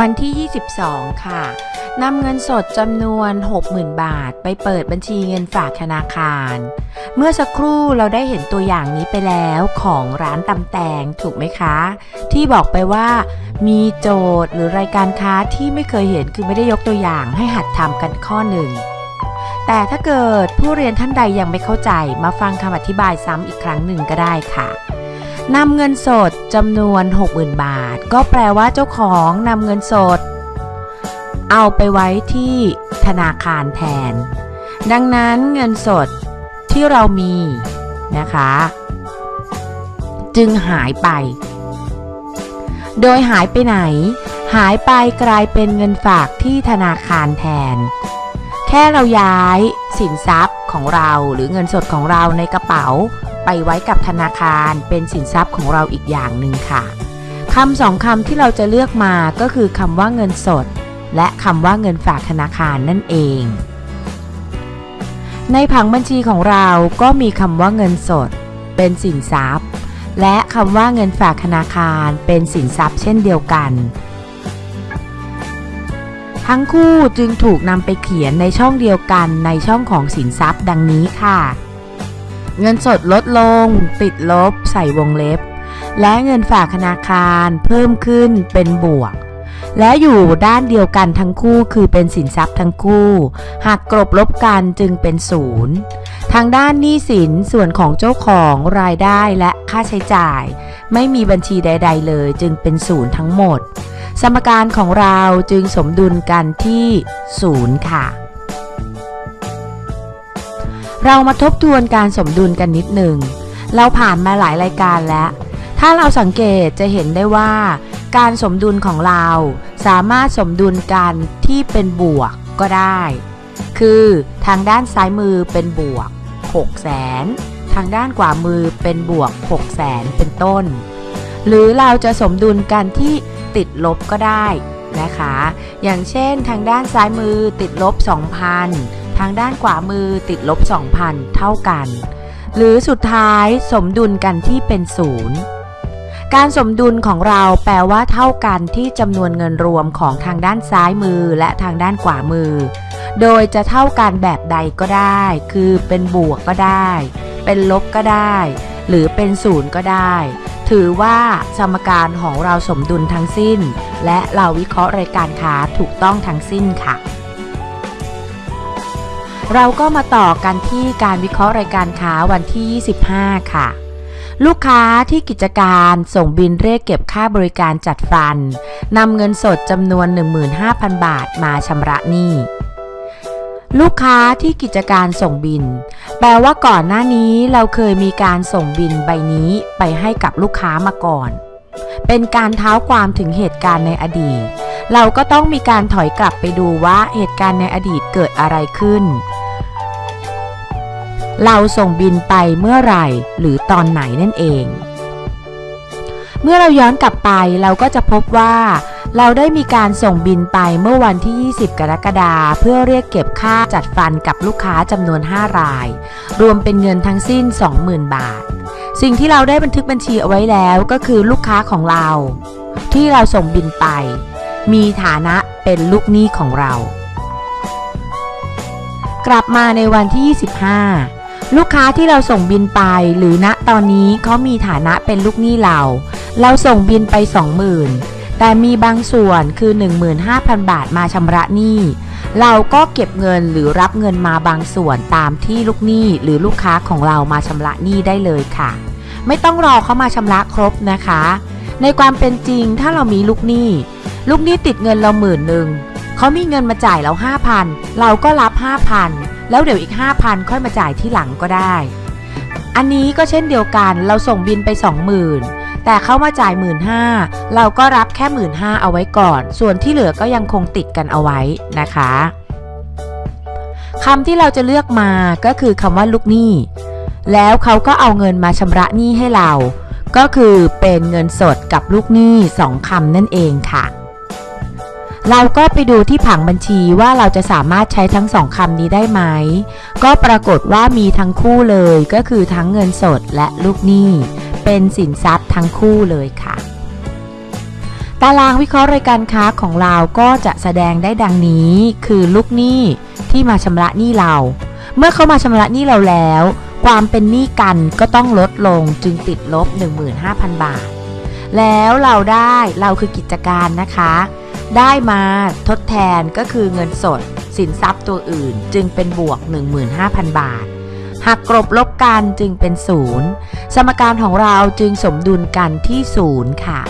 วันที่ 22 ค่ะนำเงินสดจำนวน 60,000 บาท ไปเปิดบัญชีเงินฝากธนาคาร เมื่อสักครู่เราได้เห็นตัวอย่างนี้ไปแล้วของร้านตำแตงถูกไหมคะ ที่บอกไปว่า มีโจทย์หรือรายการค้าที่ไม่เคยเห็นคือไม่ได้ยกตัวอย่างให้หัดทำกันข้อหนึ่ง แต่ถ้าเกิดผู้เรียนท่านใดยังไม่เข้าใจมาฟังคำอธิบายซ้ำอีกครั้งหนึ่งก็ได้ค่ะ นำเงินสดจำนวน 60,000 บาท ก็แปลว่าเจ้าของนำเงินสด เอาไปไว้ที่ธนาคารแทน ดังนั้นเงินสดที่เรามีนะคะ จึงหายไป โดยหายไปไหน หายไปกลายเป็นเงินฝากที่ธนาคารแทน แค่เราย้ายสินทรัพย์ของเราหรือเงินสดของเราในกระเป๋า ไปไว้กับธนาคารเป็นสินทรัพย์ของเราอีกอย่างหนึ่งค่ะคำสองคำที่เราจะเลือกมาก็คือคำว่าเงินสด และคำว่าเงินฝากธนาคารนั่นเอง ในผังบัญชีของเราก็มีคำว่าเงินสด เป็นสินทรัพย์ และคำว่าเงินฝากธนาคารเป็นสินทรัพย์เช่นเดียวกัน ทั้งคู่จึงถูกนำไปเขียนในช่องเดียวกันในช่องของสินทรัพย์ดังนี้ค่ะ เงินสดลดลง ติดลบ ใส่วงเล็บ และเงินฝากธนาคารเพิ่มขึ้นเป็นบวก และอยู่ด้านเดียวกันทั้งคู่คือเป็นสินทรัพย์ทั้งคู่ หากกลบลบกันจึงเป็นศูนย์ทางด้านหนี้สินส่วนของเจ้าของรายได้และค่าใช้จ่าย ไม่มีบัญชีใด ๆ เลย จึงเป็นศูนย์ทั้งหมด สมการของเราจึงสมดุลกันที่ศูนย์ค่ะ เรามาทบทวนการสมดุลกันนิดหนึ่ง เราผ่านมาหลายรายการแล้ว ถ้าเราสังเกตจะเห็นได้ว่า การสมดุลของเราสามารถสมดุลกันที่เป็นบวกก็ได้ คือทางด้านซ้ายมือเป็นบวก6แสนทางด้านขวามือเป็นบวก6แสนเป็นต้น หรือเราจะสมดุลกันที่ติดลบก็ได้นะคะ อย่างเช่นทางด้านซ้ายมือติดลบ 2,000ทางด้านขวามือติดลบ 2,000 เท่ากัน หรือสุดท้ายสมดุลกันที่เป็นศูนย์การสมดุลของเราแปลว่าเท่ากันที่จำนวนเงินรวมของทางด้านซ้ายมือและทางด้านขวามือ โดยจะเท่ากันแบบใดก็ได้ คือเป็นบวกก็ได้ เป็นลบก็ได้ หรือเป็นศูนย์ก็ได้ ถือว่าสมการของเราสมดุลทั้งสิ้น และเราวิเคราะห์รายการค้าถูกต้องทั้งสิ้นค่ะ เราก็มาต่อกันที่การวิเคราะห์รายการค้าวันที่ 25 ค่ะ ลูกค้าที่กิจการส่งบินเรียกเก็บค่าบริการจัดฟันนำเงินสดจำนวน 15,000 บาทมาชำระหนี้ลูกค้าที่กิจการส่งบิน แปลว่าก่อนหน้านี้เราเคยมีการส่งบินใบนี้ไปให้กับลูกค้ามาก่อน เป็นการเท้าความถึงเหตุการณ์ในอดีต เราก็ต้องมีการถอยกลับไปดูว่าเหตุการณ์ในอดีตเกิดอะไรขึ้น เราส่งบินไปเมื่อไหร่หรือตอนไหนนั่นเอง เมื่อเราย้อนกลับไปเราก็จะพบว่า เราได้มีการส่งบินไปเมื่อวันที่ 20 กรกฎาคมเพื่อเรียกเก็บค่าจัดฟันกับลูกค้าจำนวน 5 ราย รวมเป็นเงินทั้งสิ้น 20,000 บาท สิ่งที่เราได้บันทึกบัญชีเอาไว้แล้วก็คือลูกค้าของเรา ที่เราส่งบินไป มีฐานะเป็นลูกหนี้ของเรากลับมาในวันที่ 25 ลูกค้าที่เราส่งบินไป หรือณตอนนี้เขามีฐานะเป็นลูกหนี้เรา เราส่งบินไป 20,000 แต่มีบางส่วนคือ 15,000 บาทมาชำระหนี้ เราก็เก็บเงินหรือรับเงินมาบางส่วนตามที่ลูกหนี้หรือลูกค้าของเรามาชำระหนี้ได้เลยค่ะ ไม่ต้องรอเขามาชำระครบนะคะ ในความเป็นจริงถ้าเรามีลูกหนี้ ลูกหนี้ติดเงินเราหมื่นหนึ่งเขามีเงินมาจ่ายเรา5,000เราก็รับ5,000 แล้วเดี๋ยวอีก 5,000 ค่อยมาจ่ายที่หลังก็ได้ อันนี้ก็เช่นเดียวกันเราส่งบินไป 20,000 แต่เขามาจ่าย15,000เราก็รับแค่ 15,000เอาไว้ก่อน ส่วนที่เหลือก็ยังคงติดกันเอาไว้นะคะคำที่เราจะเลือกมาก็คือคำว่าลูกหนี้ แล้วเขาก็เอาเงินมาชำระหนี้ให้เรา ก็คือเป็นเงินสดกับลูกหนี้สองคำนั่นเองค่ะ เราก็ไปดูที่ผังบัญชีว่าเราจะสามารถใช้ทั้งสองคำนี้ได้ไหม ก็ปรากฏว่ามีทั้งคู่เลยก็คือทั้งเงินสดและลูกหนี้ เป็นสินทรัพย์ทั้งคู่เลยค่ะ ตารางวิเคราะห์รายการค้าของเราก็จะแสดงได้ดังนี้ คือลูกหนี้ที่มาชำระหนี้เรา เมื่อเขามาชำระหนี้เราแล้ว ความเป็นหนี้กันก็ต้องลดลงจึงติดลบ 15,000 บาท แล้วเราได้เราคือกิจการนะคะ ได้มาทดแทนก็คือเงินสด สินทรัพย์ตัวอื่น จึงเป็นบวก 15,000 บาท หากกรบลบกันจึงเป็นศูนย์สมการของเราจึงสมดุลกันที่ศูนย์ค่ะ